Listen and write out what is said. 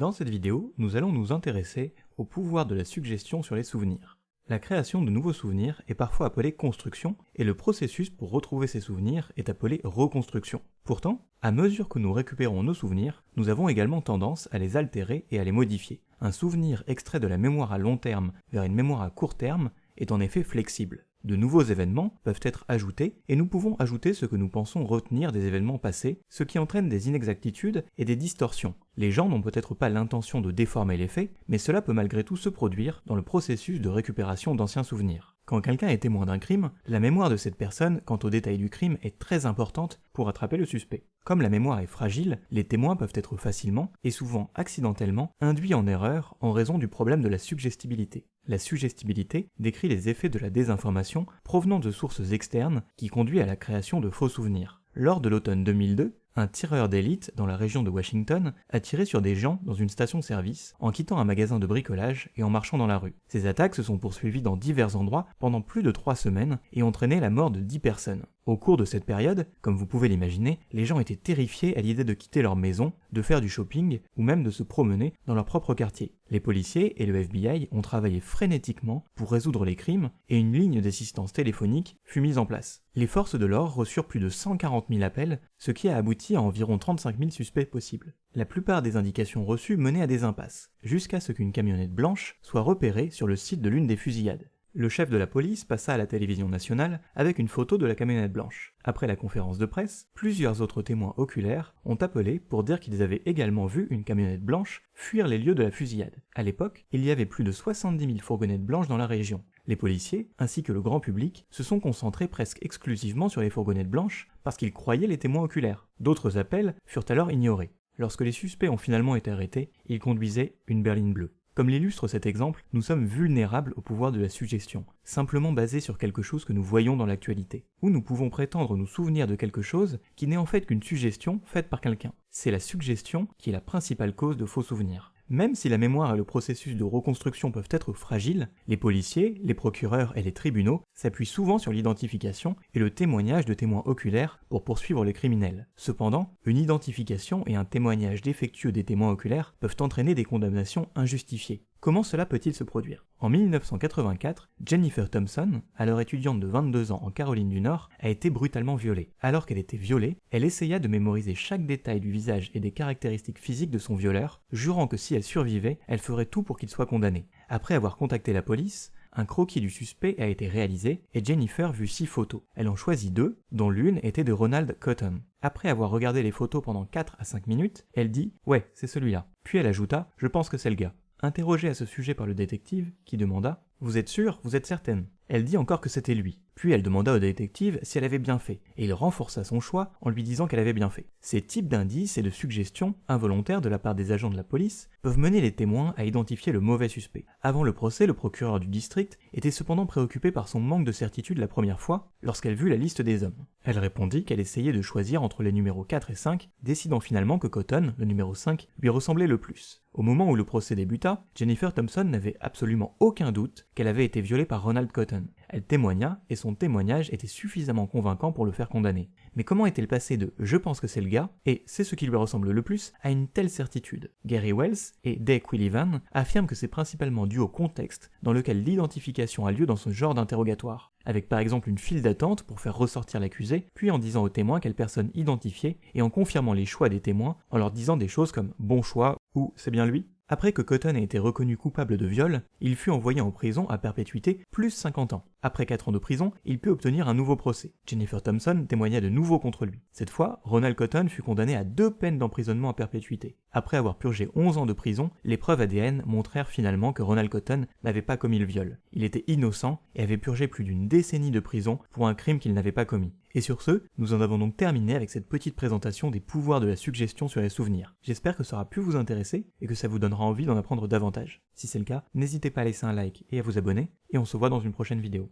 Dans cette vidéo, nous allons nous intéresser au pouvoir de la suggestion sur les souvenirs. La création de nouveaux souvenirs est parfois appelée construction, et le processus pour retrouver ces souvenirs est appelé reconstruction. Pourtant, à mesure que nous récupérons nos souvenirs, nous avons également tendance à les altérer et à les modifier. Un souvenir extrait de la mémoire à long terme vers une mémoire à court terme est en effet flexible. De nouveaux événements peuvent être ajoutés et nous pouvons ajouter ce que nous pensons retenir des événements passés, ce qui entraîne des inexactitudes et des distorsions. Les gens n'ont peut-être pas l'intention de déformer les faits, mais cela peut malgré tout se produire dans le processus de récupération d'anciens souvenirs. Quand quelqu'un est témoin d'un crime, la mémoire de cette personne quant aux détails du crime est très importante pour attraper le suspect. Comme la mémoire est fragile, les témoins peuvent être facilement, et souvent accidentellement, induits en erreur en raison du problème de la suggestibilité. La suggestibilité décrit les effets de la désinformation provenant de sources externes qui conduit à la création de faux souvenirs. Lors de l'automne 2002, un tireur d'élite dans la région de Washington a tiré sur des gens dans une station-service en quittant un magasin de bricolage et en marchant dans la rue. Ces attaques se sont poursuivies dans divers endroits pendant plus de trois semaines et ont entraîné la mort de dix personnes. Au cours de cette période, comme vous pouvez l'imaginer, les gens étaient terrifiés à l'idée de quitter leur maison, de faire du shopping ou même de se promener dans leur propre quartier. Les policiers et le FBI ont travaillé frénétiquement pour résoudre les crimes et une ligne d'assistance téléphonique fut mise en place. Les forces de l'ordre reçurent plus de 140 000 appels, ce qui a abouti à environ 35 000 suspects possibles. La plupart des indications reçues menaient à des impasses, jusqu'à ce qu'une camionnette blanche soit repérée sur le site de l'une des fusillades. Le chef de la police passa à la télévision nationale avec une photo de la camionnette blanche. Après la conférence de presse, plusieurs autres témoins oculaires ont appelé pour dire qu'ils avaient également vu une camionnette blanche fuir les lieux de la fusillade. À l'époque, il y avait plus de 70 000 fourgonnettes blanches dans la région. Les policiers, ainsi que le grand public, se sont concentrés presque exclusivement sur les fourgonnettes blanches parce qu'ils croyaient les témoins oculaires. D'autres appels furent alors ignorés. Lorsque les suspects ont finalement été arrêtés, ils conduisaient une berline bleue. Comme l'illustre cet exemple, nous sommes vulnérables au pouvoir de la suggestion, simplement basé sur quelque chose que nous voyons dans l'actualité. Ou nous pouvons prétendre nous souvenir de quelque chose qui n'est en fait qu'une suggestion faite par quelqu'un. C'est la suggestion qui est la principale cause de faux souvenirs. Même si la mémoire et le processus de reconstruction peuvent être fragiles, les policiers, les procureurs et les tribunaux s'appuient souvent sur l'identification et le témoignage de témoins oculaires pour poursuivre les criminels. Cependant, une identification et un témoignage défectueux des témoins oculaires peuvent entraîner des condamnations injustifiées. Comment cela peut-il se produire? En 1984, Jennifer Thompson, alors étudiante de 22 ans en Caroline du Nord, a été brutalement violée. Alors qu'elle était violée, elle essaya de mémoriser chaque détail du visage et des caractéristiques physiques de son violeur, jurant que si elle survivait, elle ferait tout pour qu'il soit condamné. Après avoir contacté la police, un croquis du suspect a été réalisé et Jennifer vit six photos. Elle en choisit deux, dont l'une était de Ronald Cotton. Après avoir regardé les photos pendant 4 à 5 minutes, elle dit « Ouais, c'est celui-là ». Puis elle ajouta « Je pense que c'est le gars ». Interrogée à ce sujet par le détective, qui demanda « Vous êtes sûr Vous êtes certaine ?» Elle dit encore que c'était lui. Puis elle demanda au détective si elle avait bien fait, et il renforça son choix en lui disant qu'elle avait bien fait. Ces types d'indices et de suggestions, involontaires de la part des agents de la police, peuvent mener les témoins à identifier le mauvais suspect. Avant le procès, le procureur du district était cependant préoccupé par son manque de certitude la première fois, lorsqu'elle vit la liste des hommes. Elle répondit qu'elle essayait de choisir entre les numéros 4 et 5, décidant finalement que Cotton, le numéro 5, lui ressemblait le plus. Au moment où le procès débuta, Jennifer Thompson n'avait absolument aucun doute qu'elle avait été violée par Ronald Cotton. Elle témoigna, et son témoignage était suffisamment convaincant pour le faire condamner. Mais comment est-elle passée de « je pense que c'est le gars » et « c'est ce qui lui ressemble le plus » à une telle certitude? Gary Wells et Dave Quillivan affirment que c'est principalement dû au contexte dans lequel l'identification a lieu dans ce genre d'interrogatoire, avec par exemple une file d'attente pour faire ressortir l'accusé, puis en disant aux témoins quelle personne identifiée et en confirmant les choix des témoins en leur disant des choses comme « bon choix » ou « c'est bien lui ». Après que Cotton ait été reconnu coupable de viol, il fut envoyé en prison à perpétuité plus 50 ans. Après 4 ans de prison, il put obtenir un nouveau procès. Jennifer Thompson témoigna de nouveau contre lui. Cette fois, Ronald Cotton fut condamné à deux peines d'emprisonnement à perpétuité. Après avoir purgé 11 ans de prison, les preuves ADN montrèrent finalement que Ronald Cotton n'avait pas commis le viol. Il était innocent et avait purgé plus d'une décennie de prison pour un crime qu'il n'avait pas commis. Et sur ce, nous en avons donc terminé avec cette petite présentation des pouvoirs de la suggestion sur les souvenirs. J'espère que ça aura pu vous intéresser et que ça vous donnera envie d'en apprendre davantage. Si c'est le cas, n'hésitez pas à laisser un like et à vous abonner, et on se voit dans une prochaine vidéo.